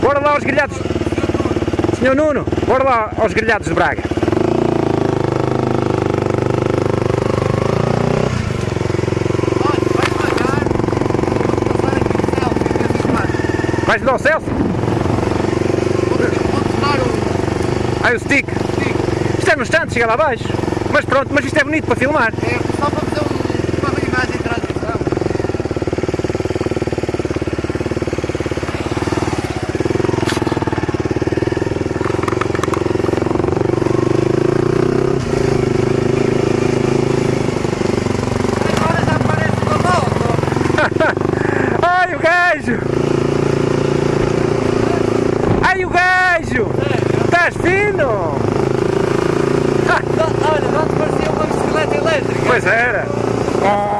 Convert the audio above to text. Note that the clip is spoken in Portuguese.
Bora lá aos grelhados. Senhor Nuno, bora lá aos grelhados de Braga. Vais dar o Celso? Ah, o stick. Isto é no instante, chega lá abaixo. Mas pronto, mas isto é bonito para filmar. É só para fazer Ai o gajo! Ai o gajo! Estás fino! Olha, não te parecia uma bicicleta elétrica? Pois era! Oh.